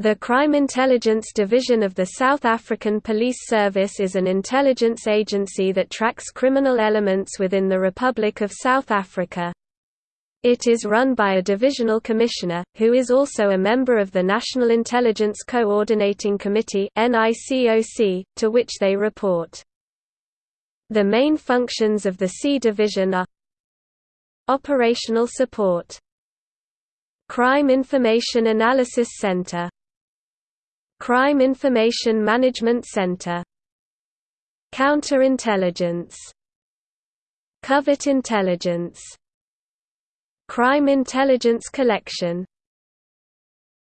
The Crime Intelligence Division of the South African Police Service is an intelligence agency that tracks criminal elements within the Republic of South Africa. It is run by a divisional commissioner, who is also a member of the National Intelligence Coordinating Committee NICOC, to which they report. The main functions of the C Division are Operational support Crime Information Analysis Center Crime Information Management Center. Counterintelligence. Covert Intelligence. Crime Intelligence Collection